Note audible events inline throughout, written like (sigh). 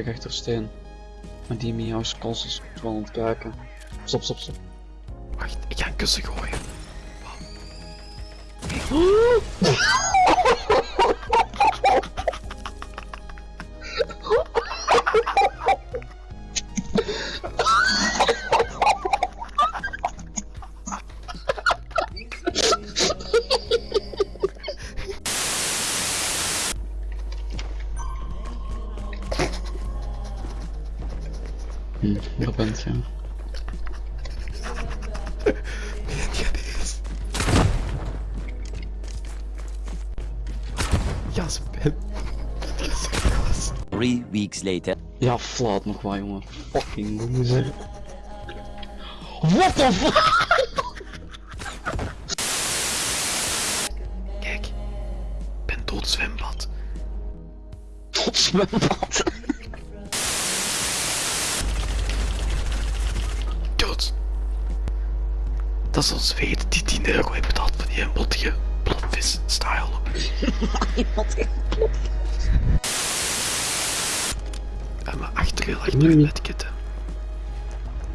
Ik lig achter steen. Maar die Mia's kans is wel aan het kijken. Stop, stop, stop. Wacht, ik ga een kussen gooien. (gasps) Hm, daar bent je. Ja, dit is. Jas, Ben. Three weeks later. Ja, flaat nog wel, jongen. Fucking loser. What the fuck? Kijk. Ik ben dood zwembad. Tot zwembad. Dat is ons weten die 10 euro heeft betaald voor die mottige plopvis-style op. (laughs) Ja, maar achter je ligt nog een hè.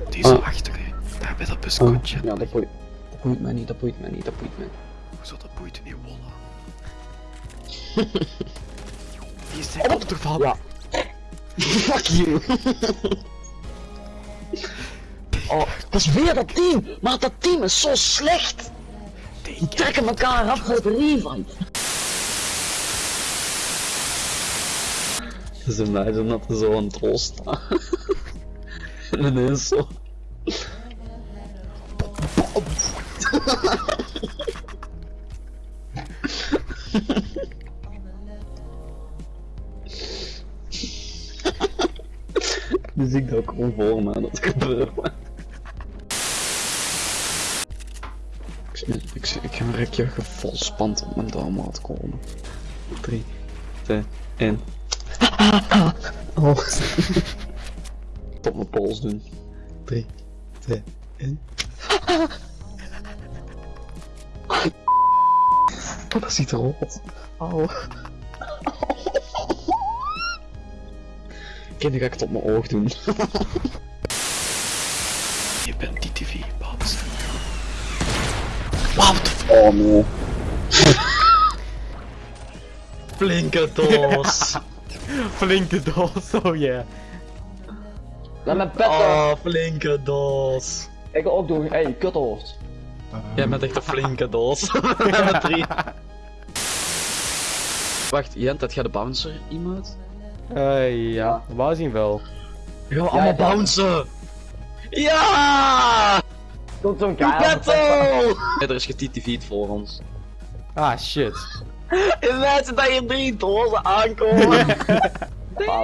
Die is Ah. Daar bij dat buskotje. Ja, dat boeit, dat boeit mij niet, dat boeit mij niet, dat boeit mij. Hoezo, dat boeit niet, Wolla? (laughs) Die is er ervan. Ja. (laughs) Fuck you. Oh, dat is weer dat team. Maar dat team is zo slecht. Die trekken elkaar af uit de refight. Ze imagine dat er zo aan het rol staat. (laughs) en zo. (laughs) Dus ik dat gewoon voor me dat gebeurt. Ik, ik, ga een rekje gevolspand op mijn laten komen. 3, 2, 1. Oh. (laughs) Tot mijn pols doen. 3, 2, 1. Oh, dat ziet er rot. Oh. Nu ga ik het op mijn oog doen. (laughs) Je bent die tv, f- Oh nee. Flinke doos. (laughs) Flinke doos, oh yeah. Laat me petten! Oh, flinke doos. Ik wil ook doen, hey, kuthoofd. Jij bent echt een flinke doos. (laughs) Met drie. Wacht, Jent, had jij de bouncer emote? Eh, ja, waar zien wel. We gaan Ja, allemaal ja. bouncen! Ja! Komt zo'n aan! (laughs) Hey, er is geTTV'd voor ons. Ah, shit. (laughs) In wijze dat hier drie dozen aankomen. (laughs) Ah,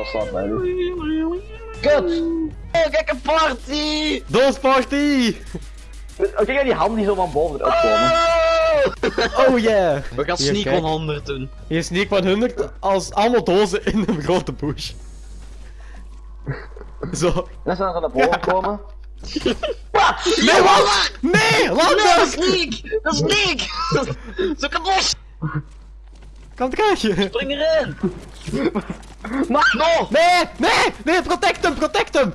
niet. Kut! Oh, kijk een party! Doos party! Oh, kijk naar die hand die zo van boven eruit komen. Oh! Oh yeah! We gaan Hier, sneak kijk. 100 doen. Hier sneak 100 als allemaal dozen in een grote bush. Zo. Net zo naar boven komen. Nee, wat? Nee! Laat me! sneak! Dat is sneak! Zoek het los! Kan het krijgen? Spring erin! Maar no! Nee! Nee! Nee! Protect hem! Protect hem!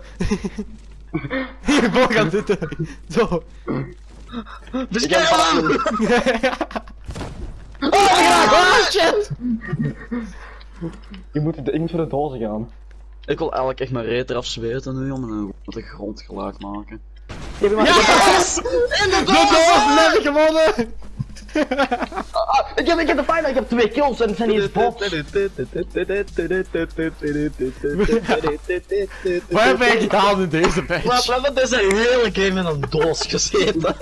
Hier voor gaan zitten. Zo. Bescherm hem! Oh shit! Je moet, ik moet voor de dozen gaan. Ik wil eigenlijk echt mijn reet eraf zweten nu om een met de grond geluid maken. Je hebt maar Yes! De doos net gewonnen! Ah, ik, heb, ik heb de final, ik heb twee kills en het zijn niet bots. Waar heb jij gedaan in deze patch? we hebben deze hele game in een doos gezeten.